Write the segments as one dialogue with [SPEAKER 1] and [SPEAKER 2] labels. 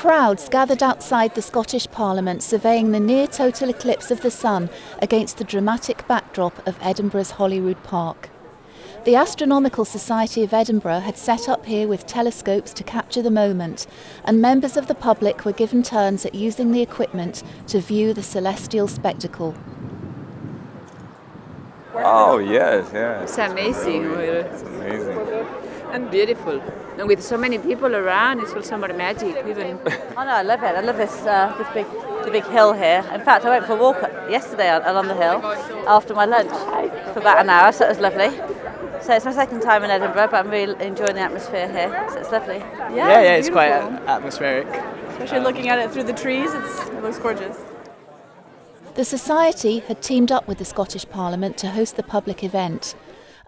[SPEAKER 1] Crowds gathered outside the Scottish Parliament surveying the near total eclipse of the sun against the dramatic backdrop of Edinburgh's Holyrood Park. The Astronomical Society of Edinburgh had set up here with telescopes to capture the moment, and members of the public were given turns at using the equipment to view the celestial spectacle.
[SPEAKER 2] Oh yes, yes.
[SPEAKER 3] It's amazing.
[SPEAKER 2] It's amazing.
[SPEAKER 3] And beautiful. And with so many people around, it's also more magic even.
[SPEAKER 4] Oh no, I love it. I love this uh, this big the big hill here. In fact, I went for a walk yesterday along the hill after my lunch for about an hour, so it was lovely. So it's my second time in Edinburgh, but I'm really enjoying the atmosphere here. So it's lovely.
[SPEAKER 5] Yeah, yeah, yeah it's,
[SPEAKER 6] it's
[SPEAKER 5] quite atmospheric.
[SPEAKER 6] Especially um, looking at it through the trees, it looks gorgeous.
[SPEAKER 1] The Society had teamed up with the Scottish Parliament to host the public event.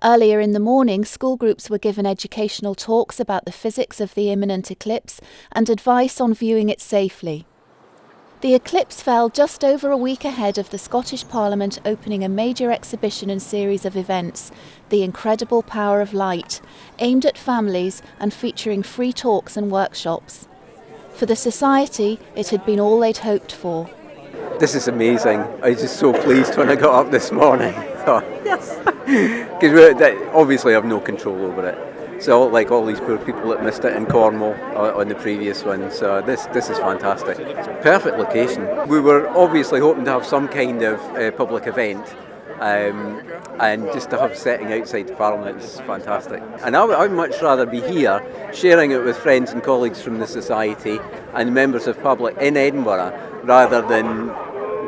[SPEAKER 1] Earlier in the morning, school groups were given educational talks about the physics of the imminent eclipse and advice on viewing it safely. The eclipse fell just over a week ahead of the Scottish Parliament opening a major exhibition and series of events, The Incredible Power of Light, aimed at families and featuring free talks and workshops. For the Society, it had been all they'd hoped for.
[SPEAKER 7] This is amazing. I was just so pleased when I got up this morning. Oh, yes. Because obviously I have no control over it. So like all these poor people that missed it in Cornwall uh, on the previous one. So this this is fantastic. Perfect location. We were obviously hoping to have some kind of uh, public event. Um, and just to have setting outside the Parliament is fantastic. And I would much rather be here sharing it with friends and colleagues from the Society and members of public in Edinburgh rather than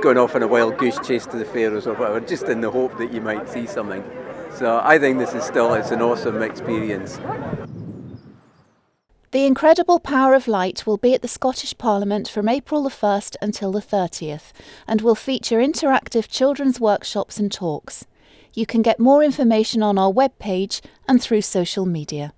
[SPEAKER 7] going off on a wild goose chase to the Faroes or whatever, just in the hope that you might see something. So I think this is still it's an awesome experience.
[SPEAKER 1] The Incredible Power of Light will be at the Scottish Parliament from April the 1st until the 30th and will feature interactive children's workshops and talks. You can get more information on our webpage and through social media.